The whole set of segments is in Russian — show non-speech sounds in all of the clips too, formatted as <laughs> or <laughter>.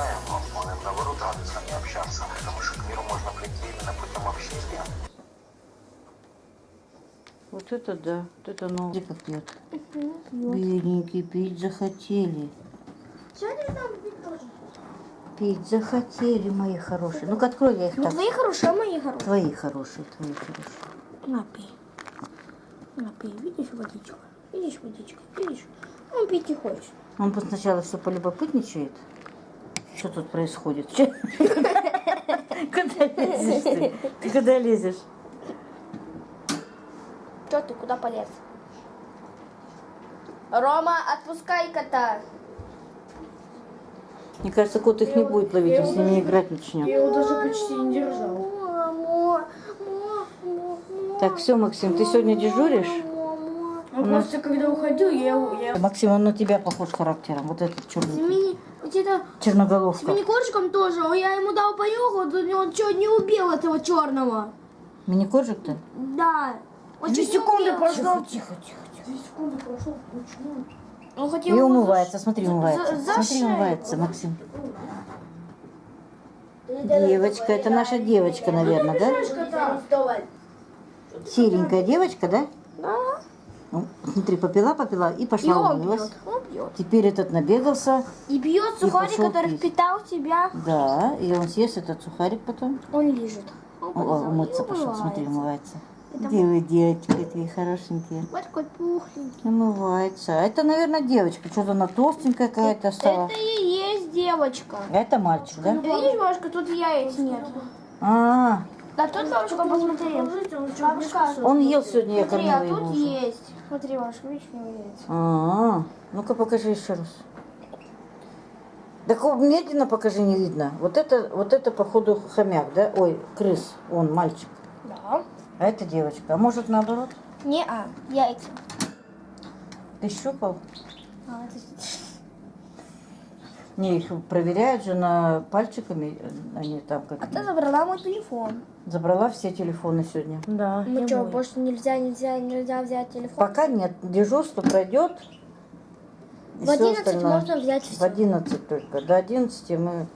запрещаем, а мы, наоборот, рады с вами общаться, потому что к миру можно прийти именно путем общения. Вот это да, вот это новый. как пьет. Бедненький, пить захотели. Сегодня там тоже. Пить захотели, мои хорошие. Ну-ка, открой я их Ну, так. твои хорошие, а мои хорошие. Твои хорошие, твои хорошие. Напей. Напей. Видишь водичку? Видишь водичку? Видишь? Он пить не хочет. Он бы сначала все полюбопытничает. Что тут происходит? <laughs> Куда лезешь ты? Ты куда лезешь? Че ты, куда полез? Рома, отпускай кота. Мне кажется, кот их не будет ловить, он с ними играть начнет. Я его даже почти не держал. Так, все, Максим, ты сегодня дежуришь? Он просто когда уходил, я его... Я... Максим, он на тебя похож характером. Вот этот черный. Где-то с Черноголовка. мини-корчиком тоже. О, Я ему дал понюхать, он, он чуть не убил этого черного. Мини-коржик-то? Да. Он Две секунды прошло. Тихо, тихо, тихо. Две секунды прошло. Почему? Он хотел И умывается, смотри, умывается. за Смотри, шею. умывается, Максим. Девочка, это наша девочка, наверное, да? Серенькая девочка, да? Да. Ну, смотри, попила, попила и И пошла он умылась. пьет. Он пьет. Теперь этот набегался. И пьет И сухарик, пошел который пить. впитал в себя. Да, и он съест этот сухарик потом. Он лежит. Он О, о, полезал умыться и пошел, смотри, умывается. умывается. Это Где вы, девочки, такие хорошенькие? Вот такой пухленький. Умывается. А это, наверное, девочка. Что-то она толстенькая какая-то стала. Это и есть девочка. Это мальчик, да? Ты видишь, бабушка, тут яиц нет. А, Да тут, бабушка, посмотри. Бабушка, он ел сегодня, я смотри, а кормила его тут уже. есть. Смотри, бабушка, видишь, у него яйца. А, ну-ка покажи еще раз. Так медленно покажи, не видно. Вот это, вот это, походу, хомяк, да? Ой, крыс, он мальчик. Да. А это девочка. А может наоборот? Не, а, яйца. Ты щупал? А, это- Не, их проверяют же на пальчиками, они там как... А ты забрала мой телефон. Забрала все телефоны сегодня. Да, Ну что, больше нельзя, нельзя, нельзя взять телефон? Пока нет, дежурство пройдет. В всё 11 остальное. можно взять В все. 11 только. До 11 мы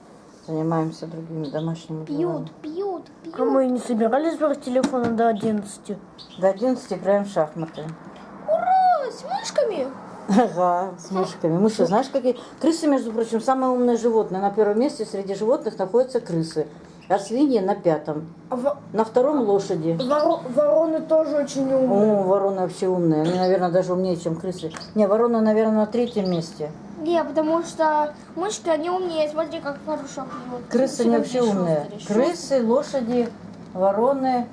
занимаемся другими домашними делами. Пьют, пьют, пьют. А мы не собирались брать телефона до 11. До 11 играем в шахматы. Ура, с мышками. Ага, с мышками. Мыши, знаешь, какие? Крысы, между прочим, самое умное животное. На первом месте среди животных находятся крысы. А свиньи на пятом. А На втором лошади. воро- вороны тоже очень умные. О, вороны вообще умные. Они, наверное, даже умнее, чем крысы. Не, вороны, наверное, на третьем месте. Не, потому что мышки, они умнее. Смотри, как хорошо. Крысы не вообще умные. Крысы, лошади, вороны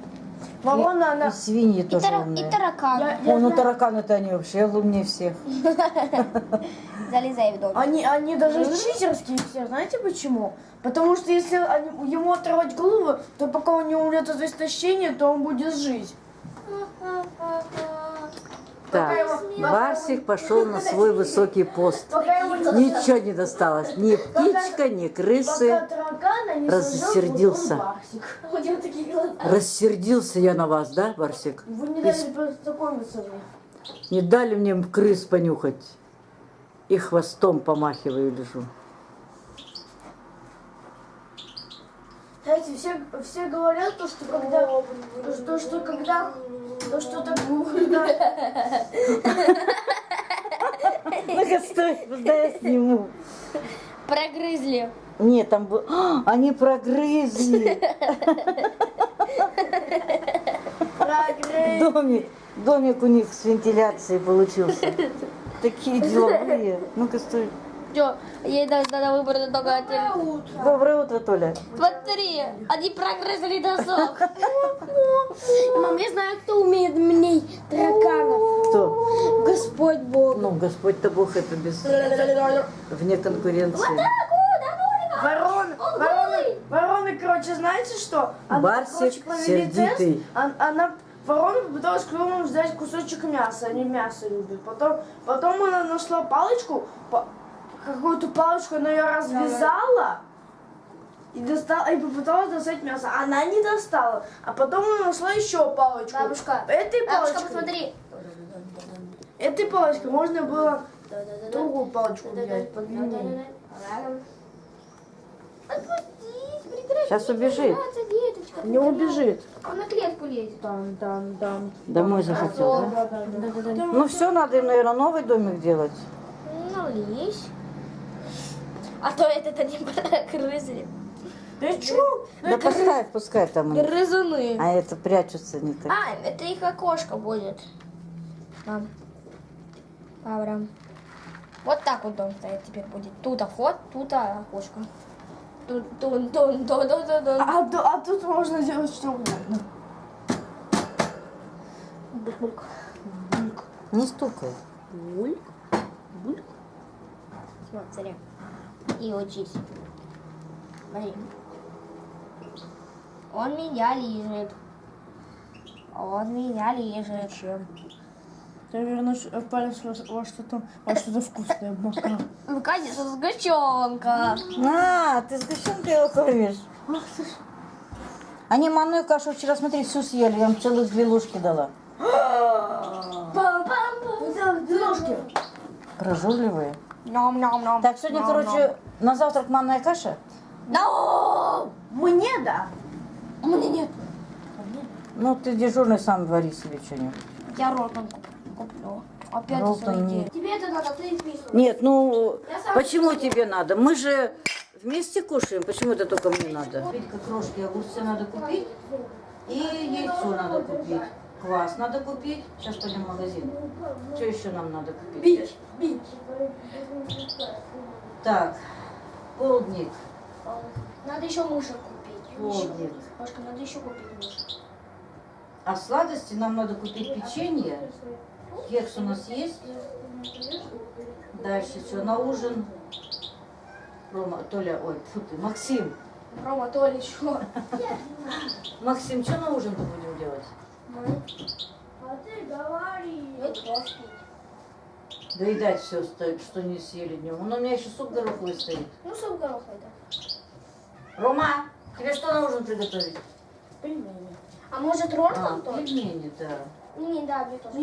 Ворона, и она... свиньи И, тоже тара- и умные. тараканы. О, ну тараканы-то они вообще умнее всех. <laughs> Залезай в дом. Они, они даже читерские все, знаете почему? Потому что если они- ему оторвать голову, то пока он не умрет от истощения, то он будет жить. <laughs> Так, Барсик пошел на свой высокий пост. Ничего не досталось. Ни птичка, ни крысы. Рассердился. Рассердился я на вас, да, Барсик? Вы не дали познакомиться мне. Не дали мне крыс понюхать. И хвостом помахиваю лежу. Знаете, все, все говорят то, что когда, то, что, что когда, то, что так, когда, Ну-ка, стой, дай я сниму. Прогрызли. Нет, там был... А, они прогрызли. Домик, домик у них с вентиляцией получился. Такие деловые. Ну-ка, стой. Что, ей надо, выбрать только один. Доброе утро, Толя. Смотри, они прогрызли досок. <laughs> Мам, я знаю, кто умеет мне тараканов. Кто? Господь Бог. Ну, Господь-то Бог, это без... вне конкуренции. ворон, вороны, вороны, короче, знаете что? Она, Барсик короче, провели сердитый. тест, он- она, ворона попыталась клювом взять кусочек мяса, они мясо любят. Потом, потом она нашла палочку, па- какую-то палочку, она ее развязала, и достала, и попыталась достать мясо. Она не достала. А потом она нашла еще палочку. Бабушка, Этой Бабушка, палочкой, посмотри. этой палочкой можно было другую палочку взять, прекрати. Сейчас убежит. Не убежит. Он на клетку лезет. Там, там, там. Домой захотел, да? Да, да, да. Ну все, надо наверное, новый домик делать. Ну, лезь. А то это не грызли. Ты чё? Да пускай, пускай там. они. Грызуны. А это прячутся не так. А, это их окошко будет. Там. Авраам. Вот так вот дом стоит теперь будет. Тут вход, тут окошко. Тут, тут, тут, тут, тут, тут. А, ту- а тут можно делать что угодно. Бульк. Не стукай. Бульк. Бульк. Смотри. И учись. Смотри. Он меня лежит. Он меня лежит. Чем? Ты, наверное, ш- палец во, что-то во что-то вкусное обмакал. Ну, конечно, сгущенка. На, ты сгущенкой его кормишь. Они манную кашу вчера, смотри, всю съели. Я им целых две ложки дала. <gasps> Ножки. Прожорливые. Ном-ном-ном. Так, сегодня, короче, на завтрак манная каша. No! Мне да. Меня нет. Ну, ты дежурный сам вари себе что-нибудь. Я ротом куплю. Опять Ролтон деньги. Тебе это надо, ты списывай. Нет, ну, почему тебе надо? Мы же вместе кушаем. Почему это только мне надо? Как крошки огурцы надо купить. И яйцо надо купить. Квас надо купить. Сейчас пойдем в магазин. Что еще нам надо купить? Бить, бить. Так, полдник. Надо еще мышек купить. Полдник. Машка, надо еще купить мышек. А сладости нам надо купить печенье. Кекс у нас есть. Дальше что? На ужин. Рома, Толя, ой, фу ты, Максим. Рома, Толя, что? Максим, что на ужин-то будем делать? А ты говори. Это. Доедать все, что не съели днем. Он у меня еще суп гороховый стоит. Ну, суп гороховый, да. Рома, тебе что на ужин приготовить? Пельмени. А может А, ролтон тоже? пельмени, да. Не, да, мне тоже.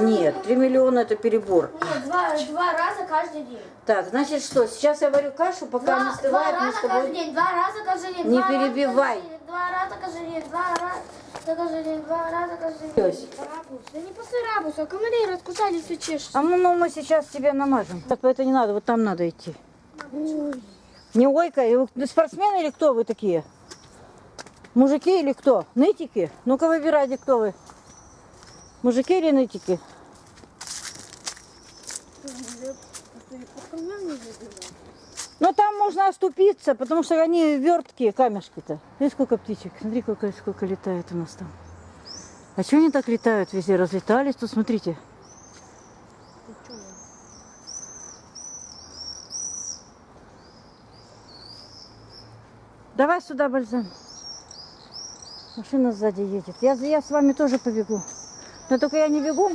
Нет, 3 миллиона это перебор. Нет, два, два раза каждый день. Так, значит что, сейчас я варю кашу, пока Два, не два остывает, мы раза каждый день, два раза каждый день. Не два перебивай. Два раза день, два раза день, два раза. Пёс. Рабус. Да не после рабуса, а комары раскусали все чешется. А мы, ну, мы сейчас тебе намажем. Так, это не надо, вот там надо идти. Не ойкай, вы спортсмены или кто вы такие? Мужики или кто? Нытики? Ну-ка выбирайте, кто вы. Мужики или нытики? Ну там можно оступиться, потому что они верткие камешки-то. Видишь, сколько птичек? Смотри, сколько, сколько летает у нас там. А что они так летают везде? Разлетались? Тут смотрите. Давай сюда, Бальзам. Машина сзади едет. Я, я с вами тоже побегу. Но только я не бегу.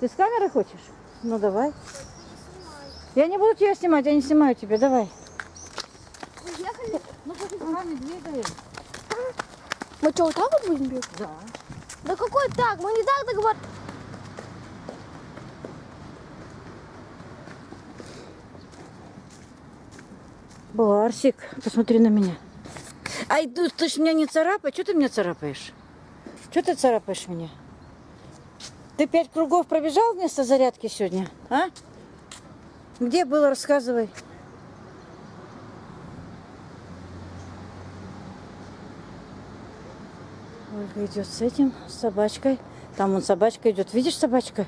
Ты с камерой хочешь? Ну давай. Я не буду тебя снимать, я не снимаю тебя. Давай. Ну, ты с вами двигаем? Мы что, вот так вот будем бегать? Да. Да какой так? Мы не так договорились. Барсик, посмотри на меня. Ай, ты, ты ж меня не царапай. Что ты меня царапаешь? Что ты царапаешь меня? Ты пять кругов пробежал вместо зарядки сегодня, а? Где было, рассказывай. Ольга идет с этим, с собачкой. Там вон собачка идет. Видишь собачка?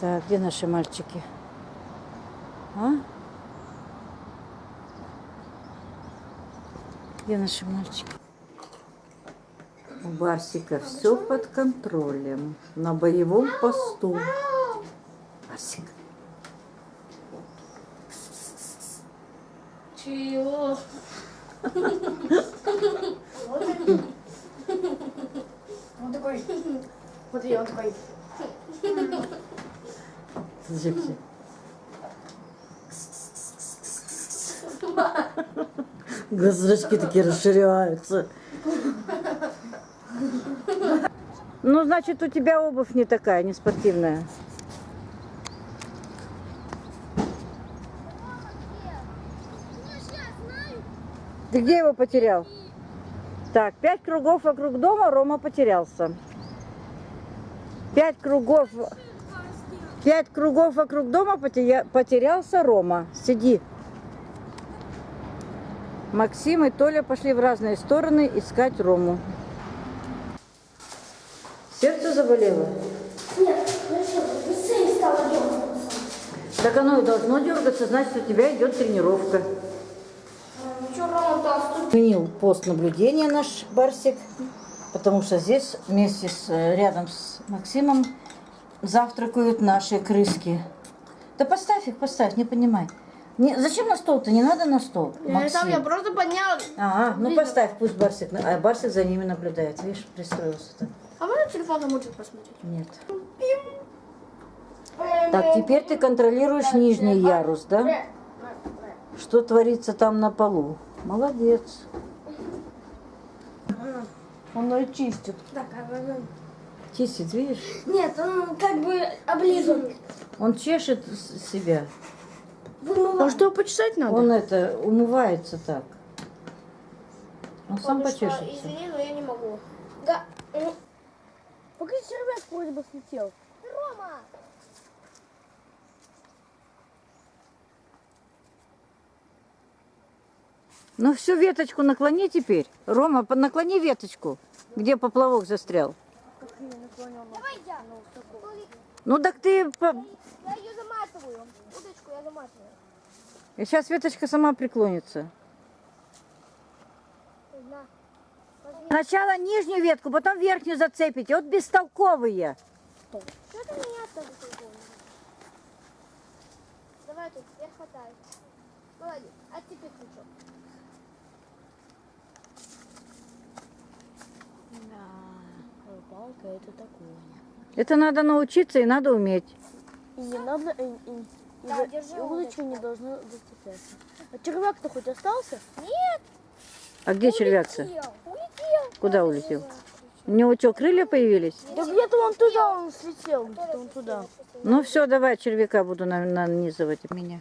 Так, где наши мальчики? А? Где наши мальчики? У Барсика все под контролем. На боевом посту. Барсик. Чего? Он такой. Смотри, он такой. Слушайте. Глазочки такие расширяются. Ну, значит, у тебя обувь не такая, не спортивная. Ты где его потерял? Так, пять кругов вокруг дома Рома потерялся. Пять кругов... Пять кругов вокруг дома потеря- потерялся Рома. Сиди. Максим и Толя пошли в разные стороны искать Рому. Сердце заболело? Нет, зачем? Быстрее стало дергаться. Так оно и должно дергаться, значит, у тебя идет тренировка. Ну? Сменил пост наблюдения наш Барсик, потому что здесь вместе с, э, рядом с Максимом завтракают наши крыски. Да поставь их, поставь, не понимай. Не, зачем на стол-то? Не надо на стол, Максим. я просто поднял. Ага, ну поставь, пусть Барсик, а Барсик за ними наблюдает. Видишь, пристроился-то. А можно телефон замучить посмотреть? Нет. Так, теперь ты контролируешь нижний ярус, да? Что творится там на полу? Молодец. Он ее чистит. Так, а Чистит, видишь? Нет, он как бы облизан. Он чешет с- себя. А что, почесать надо? Он это умывается так. Он сам почешется. Извини, но я не могу. Да. ну, Пока червяк вроде бы слетел. Рома! Ну всю веточку наклони теперь. Рома, наклони веточку, где поплавок застрял. Давай я. Ну так ты... по-. Заматываю. И сейчас веточка сама преклонится. На. Сначала нижнюю ветку, потом верхнюю зацепите. Вот бестолковые. Что ты меня тоже? Давай тут, я хватаю. Молодец. А теперь крючок. Палка это такое. Это надо научиться и надо уметь. И не надо, Да, держи удочку. не должна зацепляться. А червяк-то хоть остался? Нет, А где червяк-то? улетел. Улетел. Куда улетел? У него что, крылья появились? Да где-то он туда, он слетел, где-то он туда. Ну все, давай червяка буду на- нанизывать у меня.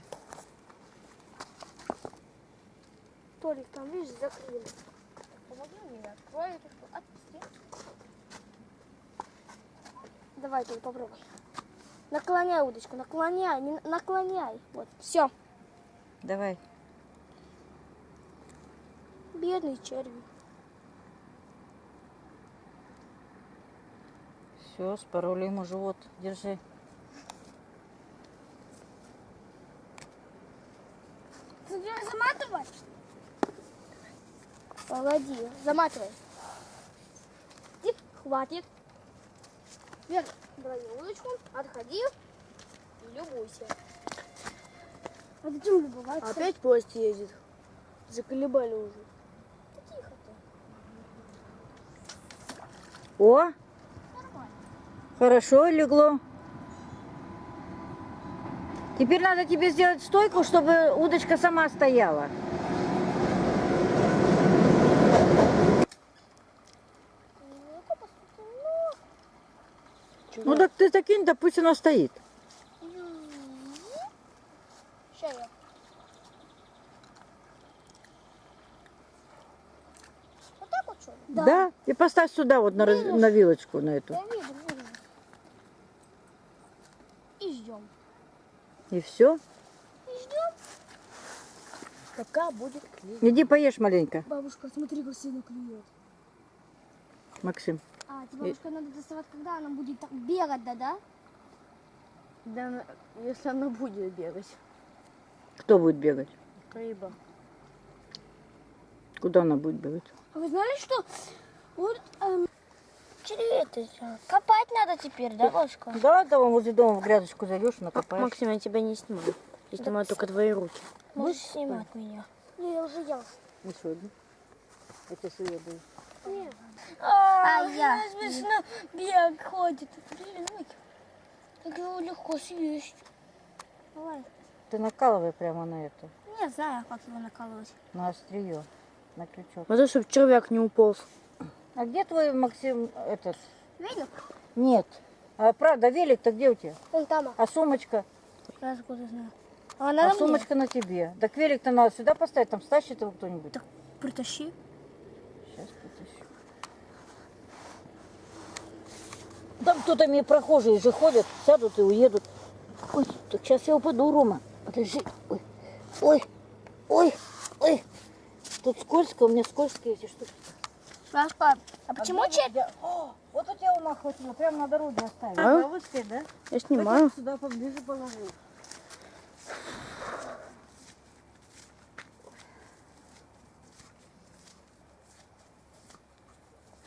Толик, там, видишь, закрыли. Помоги мне, открой эту. Отпусти. Давай, Толик, попробуй. Наклоняй удочку, наклоняй, не наклоняй. Вот, все. Давай. Бедный червь. Все, спороли ему живот. Держи. Ты заматывать? Молодец, заматывай. Хватит. Вверх, брали удочку, отходи и любуйся. А зачем любоваться? Опять поезд едет. Заколебали уже. Тихо ты. О! Хорошо легло. Теперь надо тебе сделать стойку, чтобы удочка сама стояла. Ну-ка, посмотрим. Ну так ты закинь, да пусть она стоит. Вот так вот что ли? Да. И поставь сюда вот на, раз- на вилочку на эту. Я вижу, вижу. И ждем. И все. И ждем. Пока будет клей. Иди поешь маленько, Бабушка, смотри, как сильно клюет. Максим. А, тебе бабушка надо доставать, когда она будет так бегать, да, да? Да, если она будет бегать. Кто будет бегать? Рыба. Куда она будет бегать? А вы знали, что вот эм, червей копать надо теперь, да, бабушка? Да, да, вон возле дома в грядочку зайдешь, накопаешь. Максим, я тебя не снимаю. Я снимаю только твои руки. Можешь снимать меня? Ну, я уже ел. Еще одну. Я тебе свою даю. А, я. Смешно бег ходит. Блин, как его легко съесть. Давай. Ты накалывай прямо на это, Не знаю, как его наколоть. на острие, на крючок. А то, чтобы червяк не уполз. А где твой Максим этот? Велик? Нет. А правда, велик-то где у тебя? Он там. А сумочка? Я откуда знаю. А А надо мне? сумочка на тебе. Так велик-то надо сюда поставить, там стащит его кто-нибудь. Так притащи. Сейчас Там кто-то мне прохожие же ходят, сядут и уедут. Ой, так сейчас я упаду, Рома. Подожди. Ой, ой, ой, ой. Тут скользко, у меня скользкие эти штуки. Сашка, а почему где че... у тебя- О, вот у тебя ума хватило, прямо на дороге оставил. А? Да, выскочь, да? Я Так я сюда поближе положил.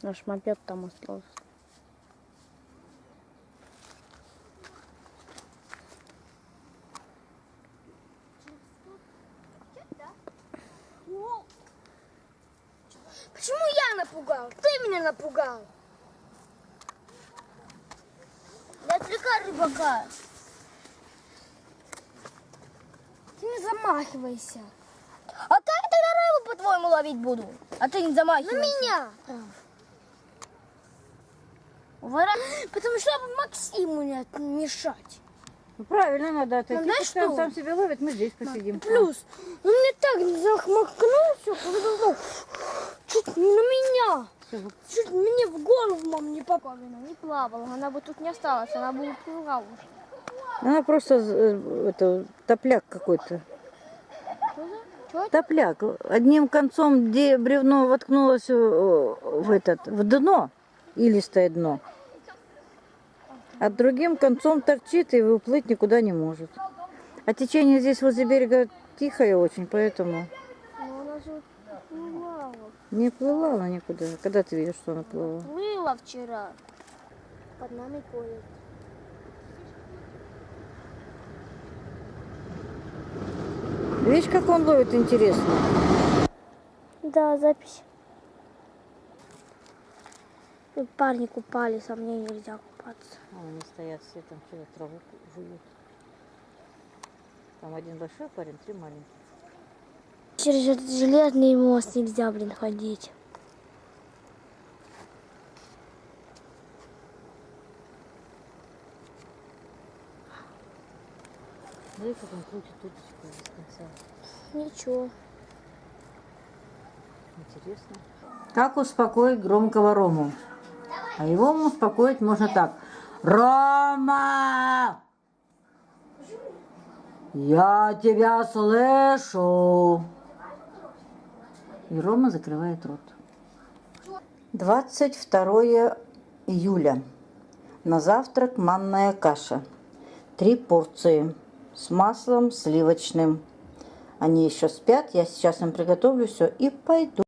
Наш мопед там остался. Почему я напугал? Ты меня напугал. Не отвлекай рыбака. Ты не замахивайся. А как тогда рыбу, по-твоему, ловить буду? А ты не замахивайся. На меня. Потому что Максиму не мешать. Ну, правильно надо отойти. знаешь Пускай он что? сам себя ловит, мы здесь посидим. Плюс, он мне так захмахнулся, чуть на меня. Чуть мне в голову, мам, не попала. Не плавала, она бы тут не осталась, она бы уплыла уже. Она просто э, это, топляк какой-то. Топляк. Одним концом, где бревно воткнулось в, этот, в дно, илистое дно, а другим концом торчит и уплыть никуда не может. А течение здесь возле берега тихое очень, поэтому Ну, она не плыла она никуда. Когда ты видишь, что она плыла? Плыла вчера. Под нами ходит. Видишь, как он ловит интересно. Да, запись. Парни купались, а мне нельзя купаться. А, они стоят все там что-то траву жуют. Там один большой парень, три маленьких. Через этот железный мост нельзя, блин, ходить. Смотри, как он крутит удочку без конца. Ничего. Интересно. Как успокоить громкого Рому? А его успокоить можно так. Рома! Я тебя слышу. И Рома закрывает рот. 22 июля. На завтрак манная каша. Три порции с маслом сливочным. Они еще спят. Я сейчас им приготовлю все и пойду.